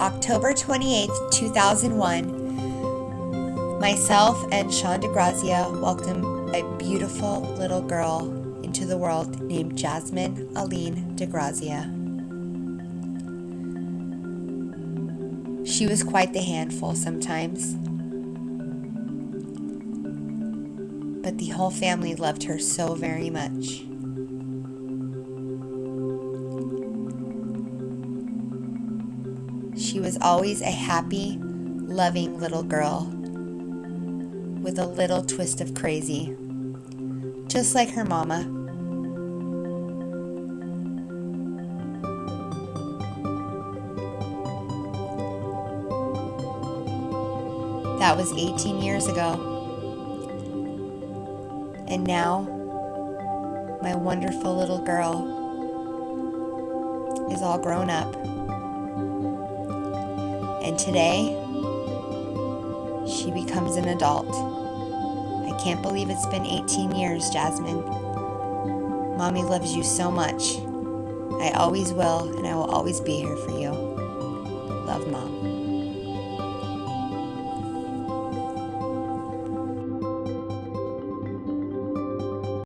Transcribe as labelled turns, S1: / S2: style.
S1: October 28th, 2001, myself and Sean DeGrazia welcomed a beautiful little girl into the world named Jasmine Aline DeGrazia. She was quite the handful sometimes. But the whole family loved her so very much. She was always a happy, loving little girl with a little twist of crazy, just like her mama. That was 18 years ago. And now, my wonderful little girl is all grown up. And today, she becomes an adult. I can't believe it's been 18 years, Jasmine. Mommy loves you so much. I always will, and I will always be here for you. Love, Mom.